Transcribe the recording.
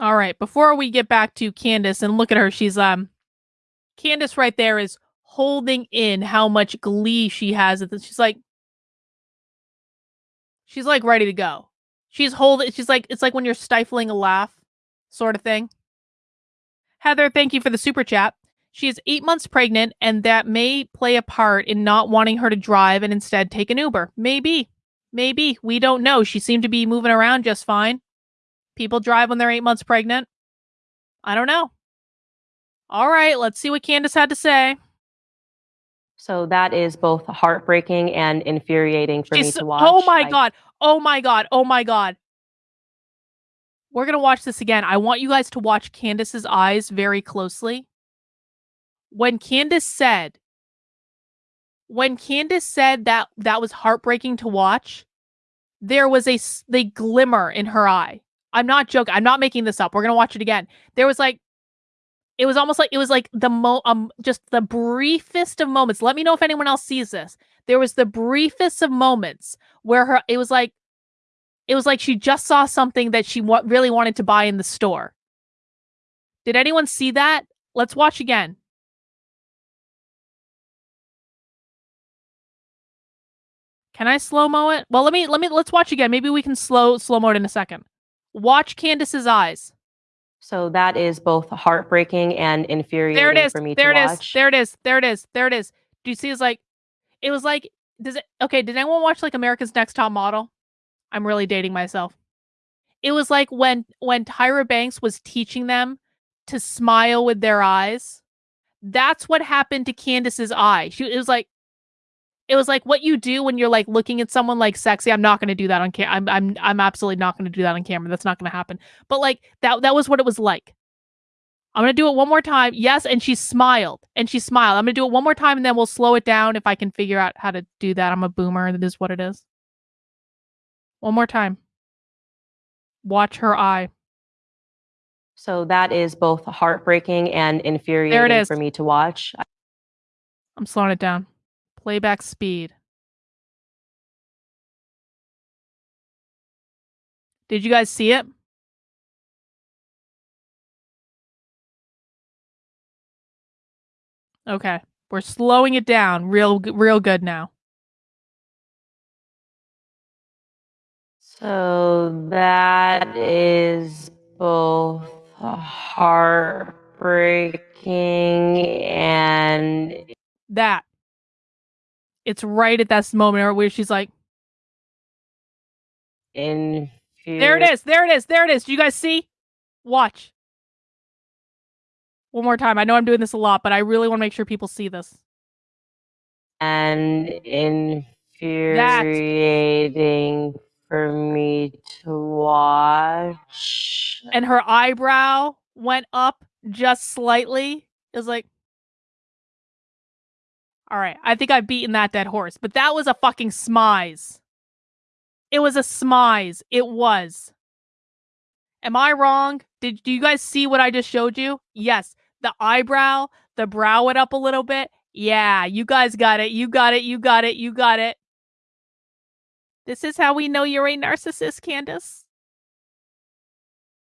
All right, before we get back to Candace and look at her, she's um Candace right there is holding in how much glee she has at this. She's like She's like ready to go. She's holding she's like it's like when you're stifling a laugh sort of thing. Heather, thank you for the super chat. She is 8 months pregnant and that may play a part in not wanting her to drive and instead take an Uber. Maybe. Maybe. We don't know. She seemed to be moving around just fine. People drive when they're eight months pregnant. I don't know. All right, let's see what Candace had to say. So that is both heartbreaking and infuriating for She's- me to oh watch. Oh my I- god. Oh my god. Oh my god. We're going to watch this again. I want you guys to watch Candace's eyes very closely. When Candace said when Candace said that that was heartbreaking to watch, there was a, the glimmer in her eye. I'm not joking. I'm not making this up. We're going to watch it again. There was like it was almost like it was like the mo um just the briefest of moments. Let me know if anyone else sees this. There was the briefest of moments where her it was like it was like she just saw something that she wa- really wanted to buy in the store. Did anyone see that? Let's watch again. Can I slow mo it? Well, let me let me let's watch again. Maybe we can slow slow mo it in a second. Watch Candace's eyes. So that is both heartbreaking and infuriating There it is. for me There to it is. watch. There it is. There it is. There it is. Do you see? It's like it was like. Does it? Okay. Did anyone watch like America's Next Top Model? I'm really dating myself. It was like when when Tyra Banks was teaching them to smile with their eyes. That's what happened to Candace's eye. She it was like it was like what you do when you're like looking at someone like sexy. I'm not going to do that on camera. I'm I'm I'm absolutely not going to do that on camera. That's not going to happen. But like that that was what it was like. I'm going to do it one more time. Yes, and she smiled. And she smiled. I'm going to do it one more time and then we'll slow it down if I can figure out how to do that. I'm a boomer. That is what it is. One more time. Watch her eye. So that is both heartbreaking and infuriating for me to watch. I'm slowing it down. Playback speed. Did you guys see it? Okay. We're slowing it down real real good now. So that is both heartbreaking and That. It's right at that moment where she's like, "In There it is. There it is. There it is. Do you guys see? Watch. One more time. I know I'm doing this a lot, but I really want to make sure people see this. and infuriating for me to watch. And her eyebrow went up just slightly. It was like, all right, I think I've beaten that dead horse, but that was a fucking smize. It was a smize. It was. Am I wrong? Did do you guys see what I just showed you? Yes. The eyebrow, the brow went up a little bit. Yeah, you guys got it. You got it. You got it. You got it. This is how we know you're a narcissist, Candace.